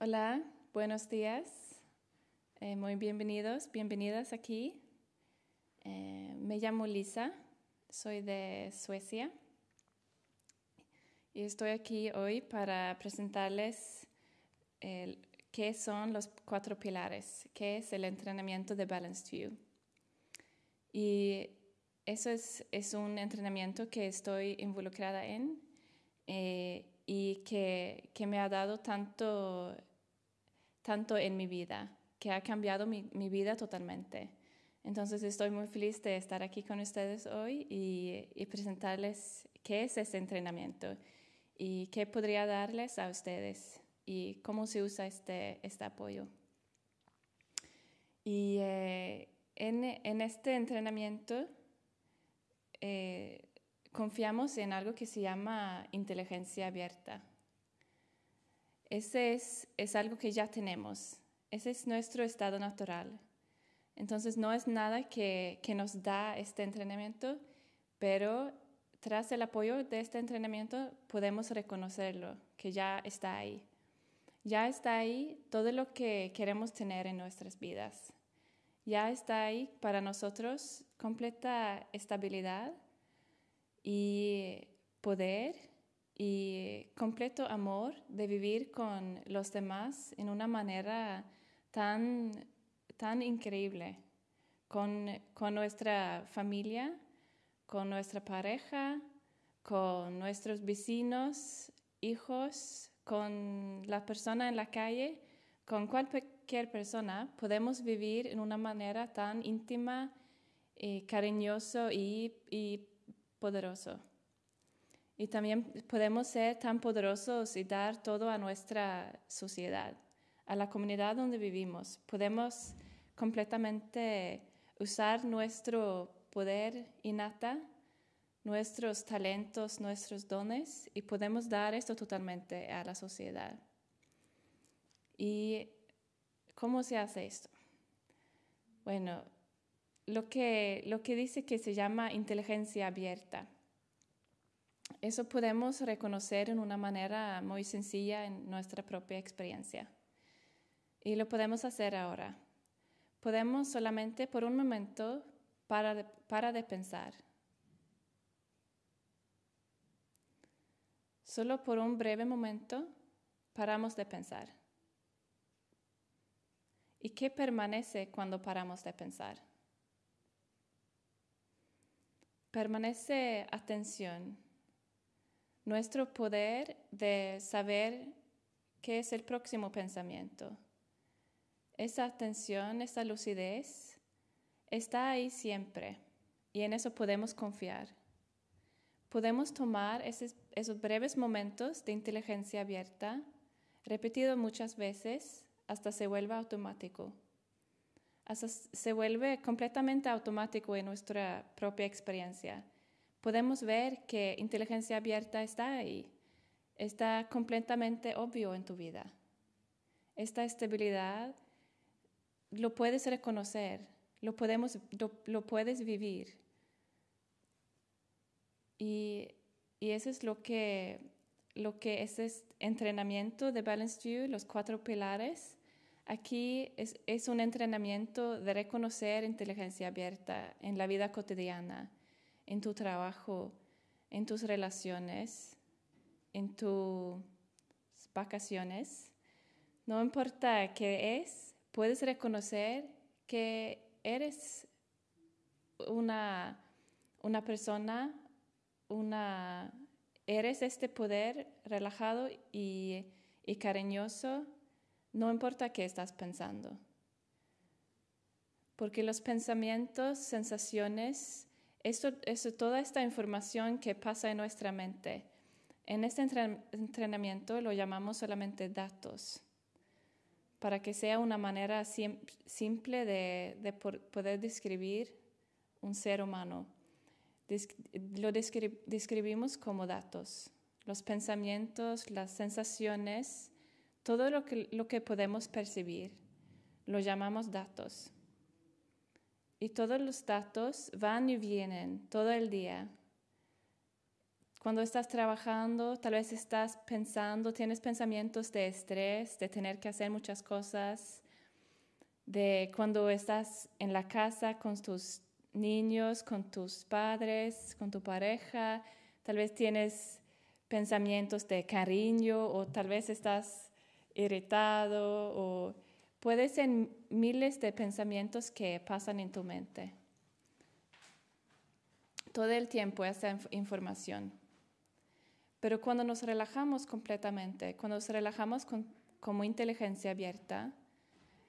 Hola, buenos días. Eh, muy bienvenidos, bienvenidas aquí. Eh, me llamo Lisa, soy de Suecia y estoy aquí hoy para presentarles qué son los cuatro pilares, qué es el entrenamiento de Balanced View. Y eso es, es un entrenamiento que estoy involucrada en eh, y que, que, me ha dado tanto, tanto en mi vida, que ha cambiado mi, mi, vida totalmente. Entonces estoy muy feliz de estar aquí con ustedes hoy y, y presentarles qué es ese entrenamiento y qué podría darles a ustedes y cómo se usa este, este apoyo. Y eh, en, en, este entrenamiento eh, confiamos en algo que se llama inteligencia abierta. Ese es, es algo que ya tenemos. Ese es nuestro estado natural. Entonces no es nada que, que nos da este entrenamiento, pero tras el apoyo de este entrenamiento podemos reconocerlo, que ya está ahí. Ya está ahí todo lo que queremos tener en nuestras vidas. Ya está ahí para nosotros completa estabilidad y poder y completo amor de vivir con los demás en una manera tan, tan increíble, con, con nuestra familia, con nuestra pareja, con nuestros vecinos, hijos, con la persona en la calle, con cualquier persona, podemos vivir en una manera tan íntima, y cariñoso y, y poderoso. Y también podemos ser tan poderosos y dar todo a nuestra sociedad, a la comunidad donde vivimos. Podemos completamente usar nuestro poder innata, nuestros talentos, nuestros dones y podemos dar esto totalmente a la sociedad. ¿Y cómo se hace esto? Bueno, lo que, lo que dice que se llama inteligencia abierta. Eso podemos reconocer en una manera muy sencilla en nuestra propia experiencia. Y lo podemos hacer ahora. Podemos solamente por un momento para para de pensar. Solo por un breve momento paramos de pensar. ¿Y qué permanece cuando paramos de pensar? Permanece atención, nuestro poder de saber qué es el próximo pensamiento. Esa atención, esa lucidez está ahí siempre y en eso podemos confiar. Podemos tomar esos, breves momentos de inteligencia abierta, repetido muchas veces, hasta se vuelva automático. Hasta se vuelve completamente automático en nuestra propia experiencia. Podemos ver que inteligencia abierta está ahí, está completamente obvio en tu vida. Esta estabilidad lo puedes reconocer, lo, podemos, lo, puedes vivir. Y, y, eso es lo que, lo que es este entrenamiento de Balanced View, los cuatro pilares. Aquí es, es un entrenamiento de reconocer inteligencia abierta en la vida cotidiana, en tu trabajo, en tus relaciones, en tus vacaciones. No importa qué es, puedes reconocer que eres una, una persona, una, eres este poder relajado y, y cariñoso, no importa qué estás pensando. Porque los pensamientos, sensaciones, esto, eso, toda esta información que pasa en nuestra mente, en este entrenamiento lo llamamos solamente datos para que sea una manera simple de, poder describir un ser humano. lo describimos como datos, los pensamientos, las sensaciones, todo lo que, lo que podemos percibir, lo llamamos datos. Y todos los datos van y vienen todo el día. cuando estás trabajando, tal vez estás pensando, tienes pensamientos de estrés, de tener que hacer muchas cosas, de cuando estás en la casa con tus niños, con tus padres, con tu pareja, tal vez tienes pensamientos de cariño o tal vez estás irritado o puede ser miles de pensamientos que pasan en tu mente. Todo el tiempo esa información. Pero cuando nos relajamos completamente, cuando nos relajamos como inteligencia abierta,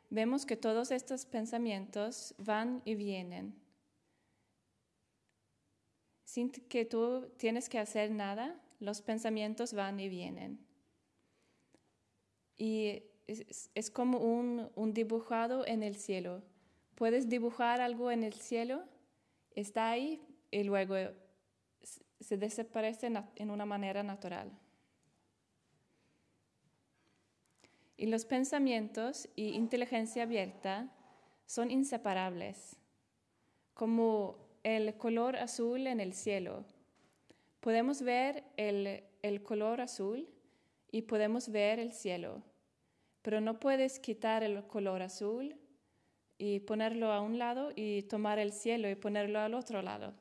vemos que todos estos pensamientos van y vienen. Sin que tú tienes que hacer nada, los pensamientos van y vienen. Y es, como un, un, dibujado en el cielo. Puedes dibujar algo en el cielo, está ahí y luego se desaparece en una manera natural. Y los pensamientos y inteligencia abierta son inseparables, como el color azul en el cielo. Podemos ver el, el color azul y podemos ver el cielo, pero no puedes quitar el color azul y ponerlo a un lado y tomar el cielo y ponerlo al otro lado,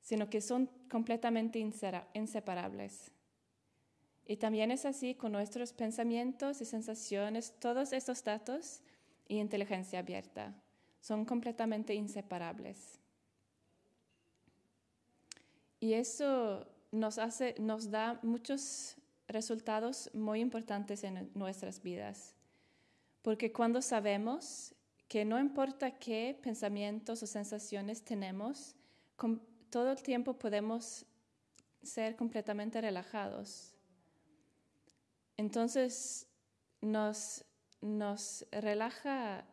sino que son completamente inseparables. Y también es así con nuestros pensamientos y sensaciones, todos estos datos y inteligencia abierta son completamente inseparables. Y eso nos, hace, nos da muchos resultados muy importantes en nuestras vidas. Porque cuando sabemos que no importa qué pensamientos o sensaciones tenemos, todo el tiempo podemos ser completamente relajados. Entonces nos, relaja,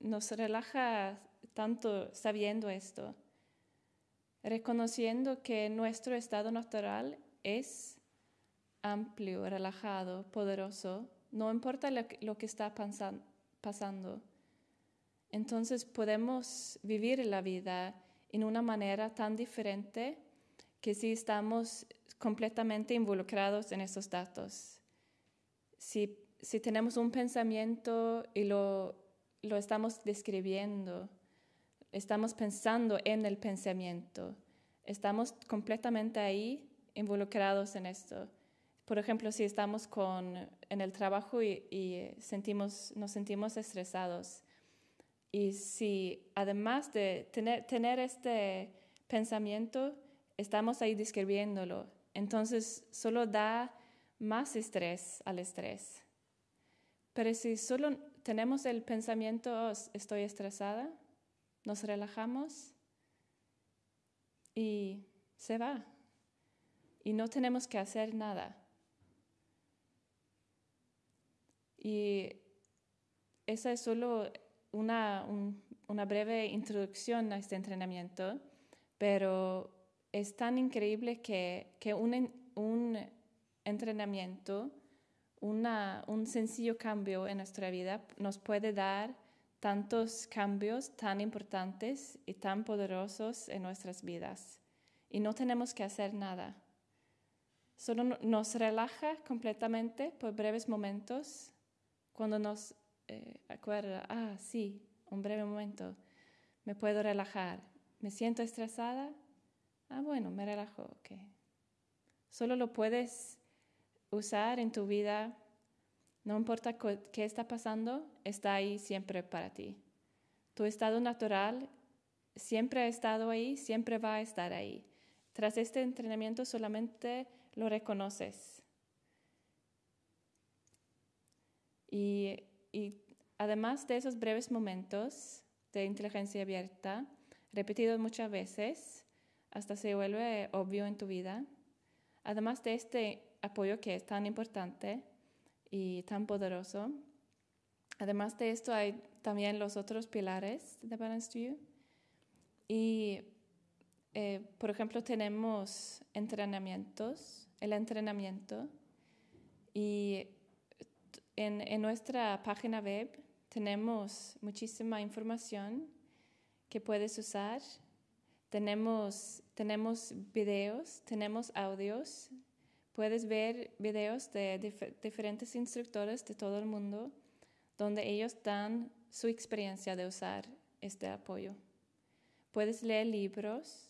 nos relaja tanto sabiendo esto, reconociendo que nuestro estado natural es amplio, relajado, poderoso, no importa lo, que está pasando. Entonces podemos vivir la vida en una manera tan diferente que si estamos completamente involucrados en esos datos si, si tenemos un pensamiento y lo, lo estamos describiendo, estamos pensando en el pensamiento, estamos completamente ahí involucrados en esto. Por ejemplo, si estamos con, en el trabajo y, y, sentimos, nos sentimos estresados, y si además de tener, tener este pensamiento, estamos ahí describiéndolo, entonces solo da más estrés al estrés. Pero si solo tenemos el pensamiento, oh, estoy estresada, nos relajamos y se va. Y no tenemos que hacer nada. Y esa es solo una, una breve introducción a este entrenamiento, pero es tan increíble que, que un, un entrenamiento, un sencillo cambio en nuestra vida nos puede dar tantos cambios tan importantes y tan poderosos en nuestras vidas. Y no tenemos que hacer nada. Solo nos relaja completamente por breves momentos cuando nos eh, acuerda, ah, sí, un breve momento, me puedo relajar. ¿Me siento estresada? Ah, bueno, me relajo, ok. Solo lo puedes usar en tu vida, no importa qué está pasando, está ahí siempre para ti. Tu estado natural siempre ha estado ahí, siempre va a estar ahí. Tras este entrenamiento solamente lo reconoces. Y, y además de esos breves momentos de inteligencia abierta, repetidos muchas veces, hasta se vuelve obvio en tu vida, además de este apoyo que es tan importante y tan poderoso. Además de esto hay también los otros pilares de Balance You. Y, eh, por ejemplo, tenemos entrenamientos, el entrenamiento. Y en, nuestra página web tenemos muchísima información que puedes usar. Tenemos, tenemos videos, tenemos audios. Puedes ver videos de diferentes instructores de todo el mundo donde ellos dan su experiencia de usar este apoyo. Puedes leer libros,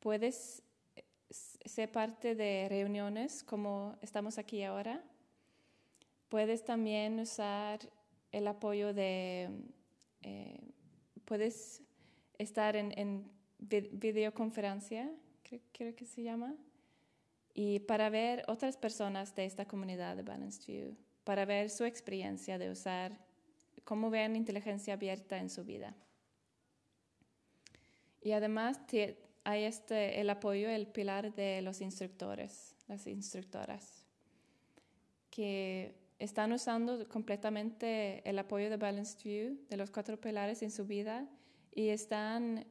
puedes eh, ser parte de reuniones como estamos aquí ahora. Puedes también usar el apoyo de, eh, puedes estar en, videoconferencia, creo, que se llama, y para ver otras personas de esta comunidad de Balanced View, para ver su experiencia de usar, cómo ven inteligencia abierta en su vida. Y además hay este, el apoyo, el pilar de los instructores, las instructoras, que están usando completamente el apoyo de Balanced View, de los cuatro pilares en su vida, y están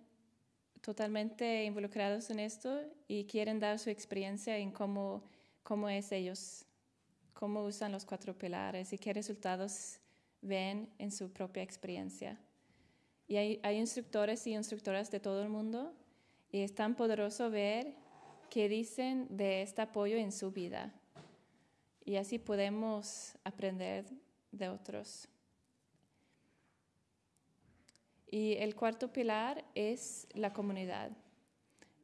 totalmente involucrados en esto y quieren dar su experiencia en cómo, cómo es ellos, cómo usan los cuatro pilares y qué resultados ven en su propia experiencia. Y hay, instructores y instructoras de todo el mundo y es tan poderoso ver qué dicen de este apoyo en su vida. Y así podemos aprender de otros. Y el cuarto pilar es la comunidad.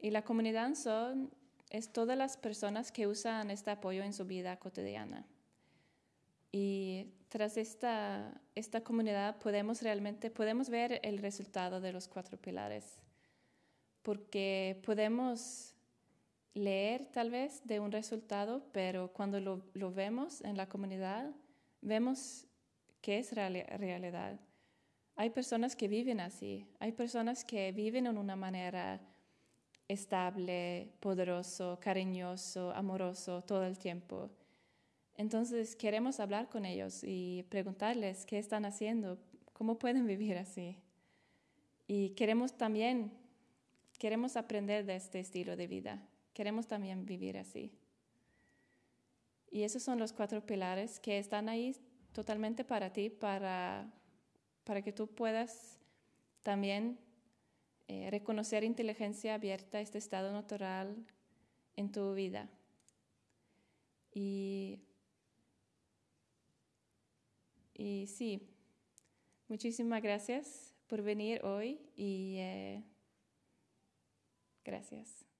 Y la comunidad son es todas las personas que usan este apoyo en su vida cotidiana. Y tras esta, esta comunidad podemos realmente podemos ver el resultado de los cuatro pilares, porque podemos leer tal vez de un resultado, pero cuando lo, vemos en la comunidad, vemos que es realidad. Hay personas que viven así, hay personas que viven en una manera estable, poderoso, cariñoso, amoroso todo el tiempo. Entonces queremos hablar con ellos y preguntarles qué están haciendo, cómo pueden vivir así. Y queremos también, queremos aprender de este estilo de vida, queremos también vivir así. Y esos son los cuatro pilares que están ahí totalmente para ti, para, para que tú puedas también eh, reconocer inteligencia abierta, este estado natural en tu vida. Y y sí, muchísimas gracias por venir hoy y eh, gracias.